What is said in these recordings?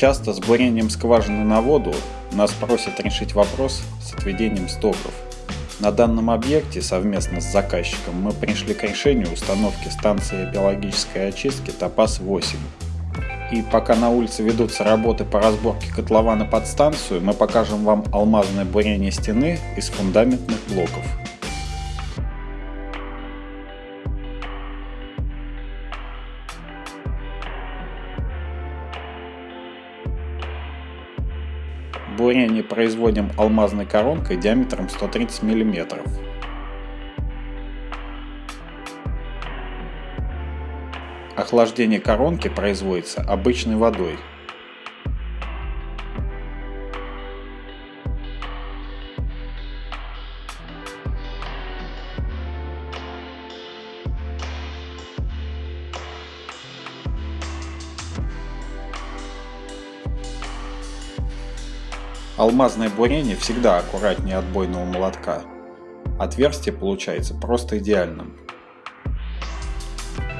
Часто с бурением скважины на воду нас просят решить вопрос с отведением стоков. На данном объекте совместно с заказчиком мы пришли к решению установки станции биологической очистки ТОПАС-8. И пока на улице ведутся работы по разборке котлована под станцию, мы покажем вам алмазное бурение стены из фундаментных блоков. Бурение производим алмазной коронкой диаметром 130 мм. Охлаждение коронки производится обычной водой. Алмазное бурение всегда аккуратнее отбойного молотка. Отверстие получается просто идеальным.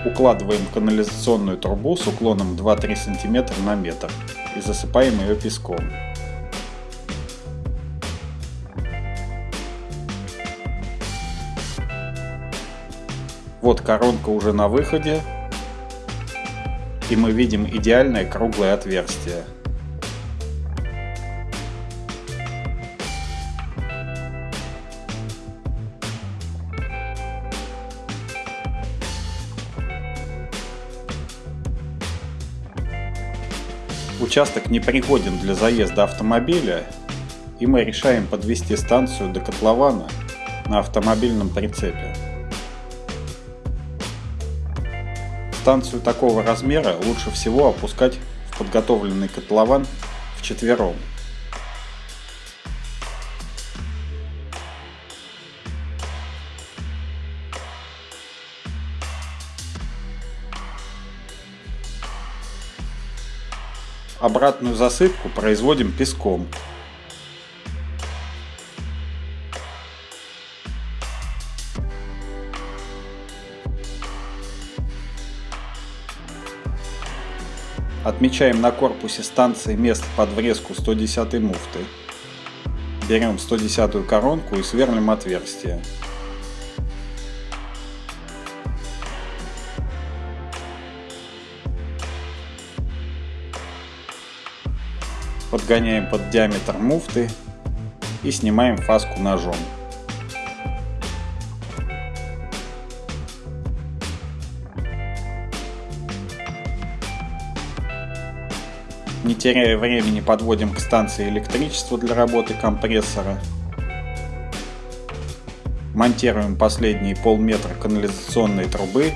Укладываем канализационную трубу с уклоном 2-3 см на метр и засыпаем ее песком. Вот коронка уже на выходе, и мы видим идеальное круглое отверстие. Участок не пригоден для заезда автомобиля, и мы решаем подвести станцию до котлована на автомобильном прицепе. Станцию такого размера лучше всего опускать в подготовленный котлован вчетвером. Обратную засыпку производим песком. Отмечаем на корпусе станции место под врезку 110 муфты. Берем 110 коронку и сверлим отверстие. Подгоняем под диаметр муфты и снимаем фаску ножом. Не теряя времени подводим к станции электричество для работы компрессора. Монтируем последние полметра канализационной трубы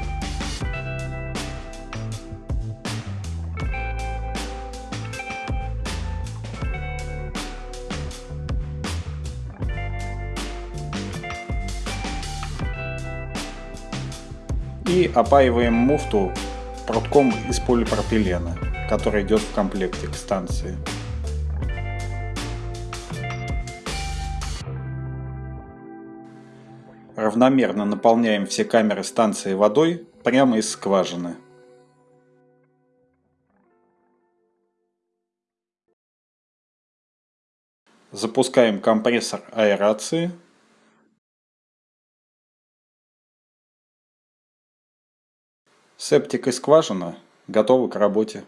и опаиваем муфту прутком из полипропилена, который идет в комплекте к станции. Равномерно наполняем все камеры станции водой прямо из скважины. Запускаем компрессор аэрации Септик и скважина готовы к работе.